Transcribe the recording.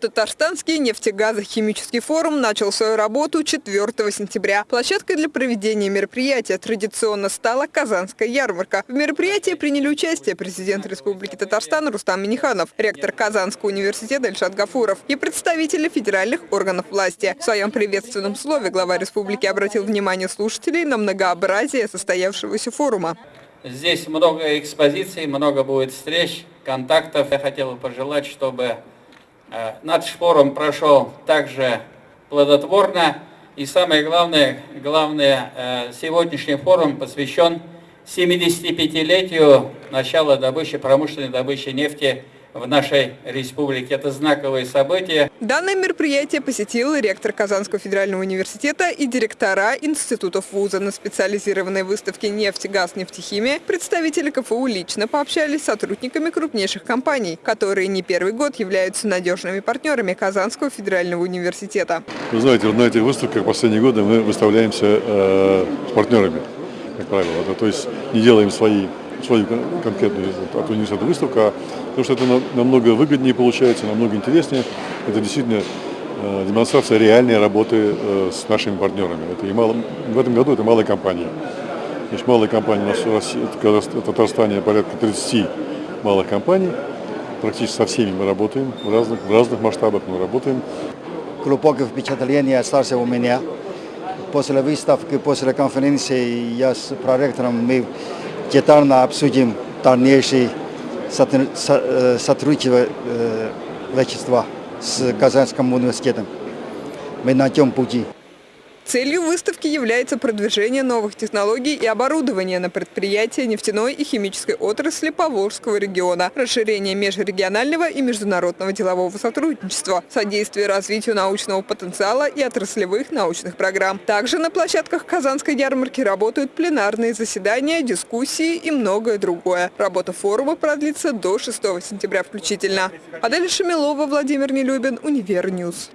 Татарстанский нефтегазохимический форум начал свою работу 4 сентября. Площадкой для проведения мероприятия традиционно стала Казанская ярмарка. В мероприятии приняли участие президент Республики Татарстан Рустам Миниханов, ректор Казанского университета Ильшат Гафуров и представители федеральных органов власти. В своем приветственном слове глава республики обратил внимание слушателей на многообразие состоявшегося форума. Здесь много экспозиций, много будет встреч, контактов. Я хотел бы пожелать, чтобы Э, наш форум прошел также плодотворно. И самое главное, главное э, сегодняшний форум посвящен 75-летию начала добычи, промышленной добычи нефти в нашей республике. Это знаковые события. Данное мероприятие посетил ректор Казанского федерального университета и директора институтов вуза. На специализированной выставке «Нефть, газ, нефтехимия» представители КФУ лично пообщались с сотрудниками крупнейших компаний, которые не первый год являются надежными партнерами Казанского федерального университета. Вы знаете, на этих выставках последние годы мы выставляемся э, с партнерами, как правило. То есть не делаем свои свою конкретную от университета выставку, а потому что это намного выгоднее получается, намного интереснее. Это действительно э, демонстрация реальной работы э, с нашими партнерами. Это и мало, в этом году это малая компания. Значит, малая компания у нас в, России, в Татарстане порядка 30 малых компаний. Практически со всеми мы работаем, в разных, в разных масштабах мы работаем. Глубокое впечатление осталось у меня. После выставки, после конференции я с проректором мы детально обсудим дальнейшее сотрудничество с Казанским университетом. Мы на тем пути. Целью выставки является продвижение новых технологий и оборудования на предприятия нефтяной и химической отрасли Поволжского региона, расширение межрегионального и международного делового сотрудничества, содействие развитию научного потенциала и отраслевых научных программ. Также на площадках Казанской ярмарки работают пленарные заседания, дискуссии и многое другое. Работа форума продлится до 6 сентября включительно. Адель Шамилова, Владимир Нелюбин, Univer News.